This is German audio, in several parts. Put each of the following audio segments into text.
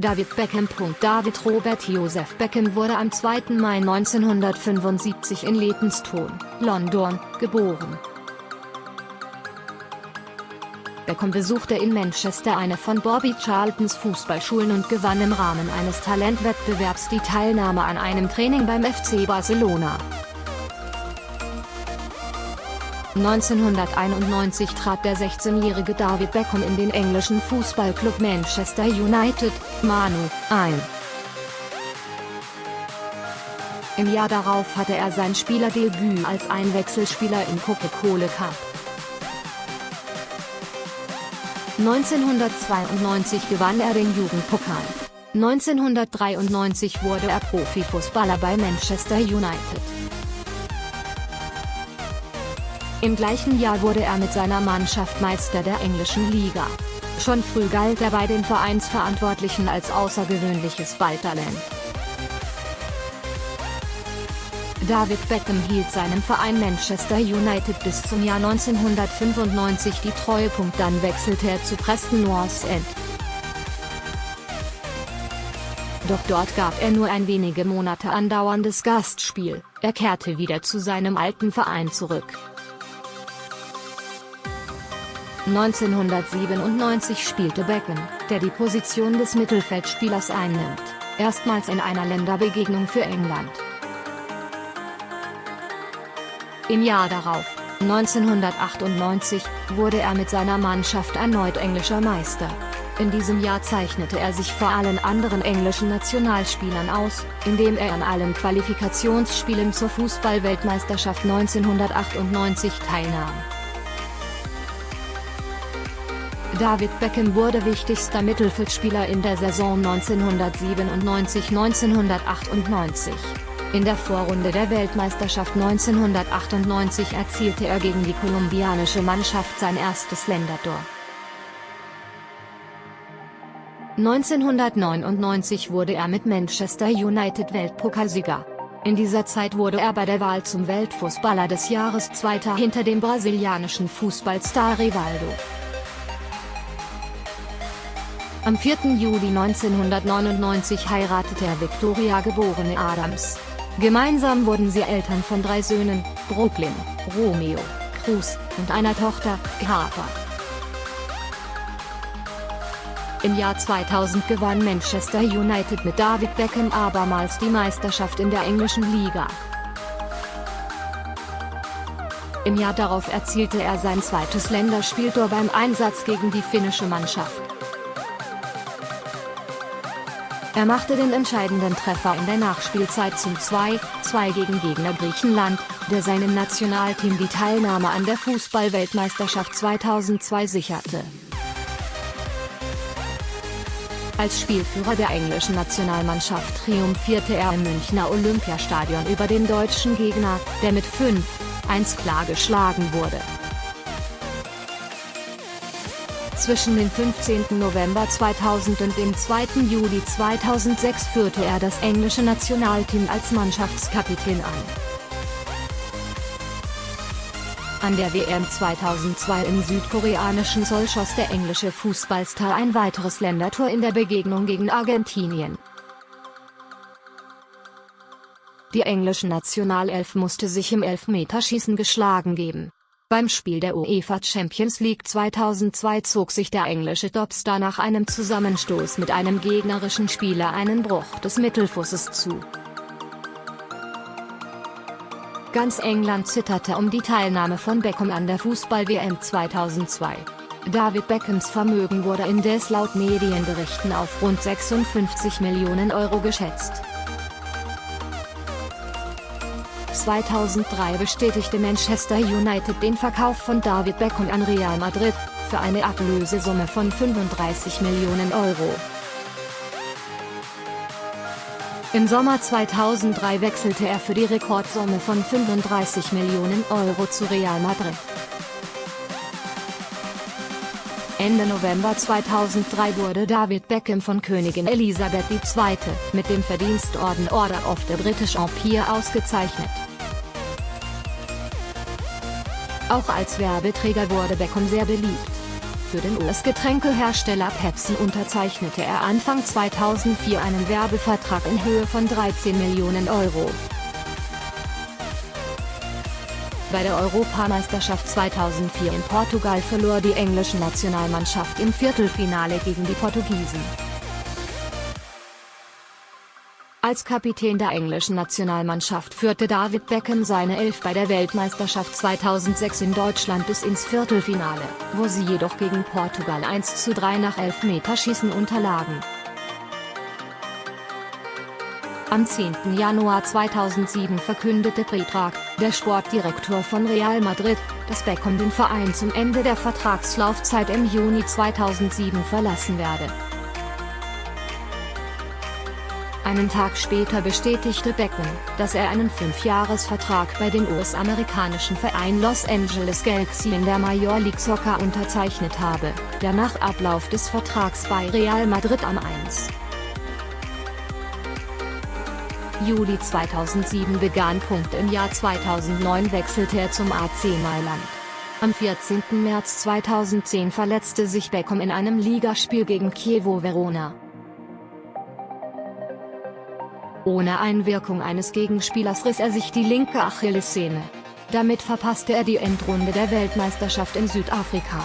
David Beckham. David Robert Joseph Beckham wurde am 2. Mai 1975 in Leytonstone, London, geboren. Beckham besuchte in Manchester eine von Bobby Charltons Fußballschulen und gewann im Rahmen eines Talentwettbewerbs die Teilnahme an einem Training beim FC Barcelona. 1991 trat der 16-jährige David Beckham in den englischen Fußballclub Manchester United, Manu, ein. Im Jahr darauf hatte er sein Spielerdebüt als Einwechselspieler im Coca-Cola Cup. 1992 gewann er den Jugendpokal. 1993 wurde er Profifußballer bei Manchester United. Im gleichen Jahr wurde er mit seiner Mannschaft Meister der englischen Liga. Schon früh galt er bei den Vereinsverantwortlichen als außergewöhnliches Balltalent. David Beckham hielt seinem Verein Manchester United bis zum Jahr 1995 die Treue. Dann wechselte er zu Preston North End. Doch dort gab er nur ein wenige Monate andauerndes Gastspiel, er kehrte wieder zu seinem alten Verein zurück. 1997 spielte Beckham, der die Position des Mittelfeldspielers einnimmt, erstmals in einer Länderbegegnung für England. Im Jahr darauf, 1998, wurde er mit seiner Mannschaft erneut englischer Meister. In diesem Jahr zeichnete er sich vor allen anderen englischen Nationalspielern aus, indem er an allen Qualifikationsspielen zur Fußballweltmeisterschaft 1998 teilnahm. David Beckham wurde wichtigster Mittelfeldspieler in der Saison 1997-1998. In der Vorrunde der Weltmeisterschaft 1998 erzielte er gegen die kolumbianische Mannschaft sein erstes Ländertor. 1999 wurde er mit Manchester United Weltpokalsieger. In dieser Zeit wurde er bei der Wahl zum Weltfußballer des Jahres Zweiter hinter dem brasilianischen Fußballstar Rivaldo. Am 4. Juli 1999 heiratete er Victoria geborene Adams. Gemeinsam wurden sie Eltern von drei Söhnen, Brooklyn, Romeo, Cruz, und einer Tochter, Harper. Im Jahr 2000 gewann Manchester United mit David Beckham abermals die Meisterschaft in der englischen Liga. Im Jahr darauf erzielte er sein zweites Länderspieltor beim Einsatz gegen die finnische Mannschaft. Er machte den entscheidenden Treffer in der Nachspielzeit zum 2-2 gegen Gegner Griechenland, der seinem Nationalteam die Teilnahme an der Fußballweltmeisterschaft 2002 sicherte. Als Spielführer der englischen Nationalmannschaft triumphierte er im Münchner Olympiastadion über den deutschen Gegner, der mit 5-1 klar geschlagen wurde. Zwischen dem 15. November 2000 und dem 2. Juli 2006 führte er das englische Nationalteam als Mannschaftskapitän an. An der WM 2002 im südkoreanischen Seoul schoss der englische Fußballstar ein weiteres Ländertor in der Begegnung gegen Argentinien. Die englische Nationalelf musste sich im Elfmeterschießen geschlagen geben. Beim Spiel der UEFA Champions League 2002 zog sich der englische Topstar nach einem Zusammenstoß mit einem gegnerischen Spieler einen Bruch des Mittelfußes zu. Ganz England zitterte um die Teilnahme von Beckham an der Fußball-WM 2002. David Beckhams Vermögen wurde indes laut Medienberichten auf rund 56 Millionen Euro geschätzt. 2003 bestätigte Manchester United den Verkauf von David Beckham an Real Madrid, für eine Ablösesumme von 35 Millionen Euro. Im Sommer 2003 wechselte er für die Rekordsumme von 35 Millionen Euro zu Real Madrid. Ende November 2003 wurde David Beckham von Königin Elisabeth II. mit dem Verdienstorden Order of the British Empire ausgezeichnet. Auch als Werbeträger wurde Beckham sehr beliebt. Für den US-Getränkehersteller Pepsi unterzeichnete er Anfang 2004 einen Werbevertrag in Höhe von 13 Millionen Euro. Bei der Europameisterschaft 2004 in Portugal verlor die englische Nationalmannschaft im Viertelfinale gegen die Portugiesen. Als Kapitän der englischen Nationalmannschaft führte David Beckham seine Elf bei der Weltmeisterschaft 2006 in Deutschland bis ins Viertelfinale, wo sie jedoch gegen Portugal 1:3 nach Elfmeterschießen unterlagen. Am 10. Januar 2007 verkündete Predrag, der Sportdirektor von Real Madrid, dass Beckham den Verein zum Ende der Vertragslaufzeit im Juni 2007 verlassen werde. Einen Tag später bestätigte Beckham, dass er einen Fünfjahresvertrag bei dem US-amerikanischen Verein Los Angeles Galaxy in der Major League Soccer unterzeichnet habe, der nach Ablauf des Vertrags bei Real Madrid am 1. Juli 2007 begann. Im Jahr 2009 wechselte er zum AC Mailand. Am 14. März 2010 verletzte sich Beckham in einem Ligaspiel gegen Chievo Verona. Ohne Einwirkung eines Gegenspielers riss er sich die linke Achillessehne. Damit verpasste er die Endrunde der Weltmeisterschaft in Südafrika.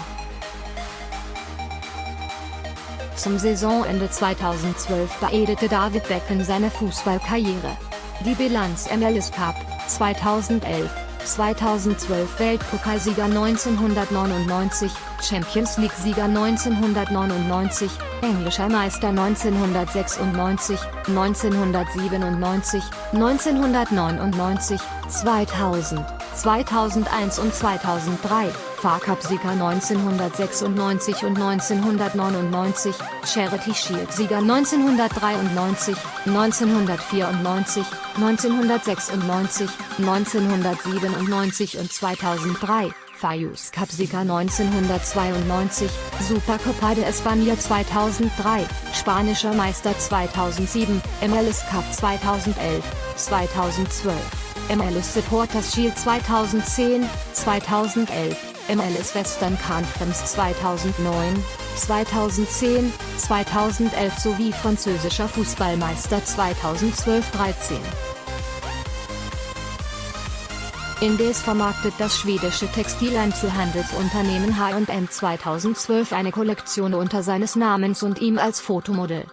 Zum Saisonende 2012 beendete David Beckham seine Fußballkarriere. Die Bilanz MLS Cup, 2011, 2012 Weltpokalsieger 1999, Champions League-Sieger 1999, englischer Meister 1996, 1997, 1999, 2000, 2001 und 2003, Fahrcup-Sieger 1996 und 1999, Charity Shield-Sieger 1993, 1994, 1996, 1997 und 2003. Fayus Cup-Sieger 1992, Supercopa de España 2003, Spanischer Meister 2007, MLS Cup 2011, 2012, MLS Supporters Shield 2010, 2011, MLS Western Conference 2009, 2010, 2011 sowie französischer Fußballmeister 2012-13. Indes vermarktet das schwedische Textileinzelhandelsunternehmen H&M 2012 eine Kollektion unter seines Namens und ihm als Fotomodell.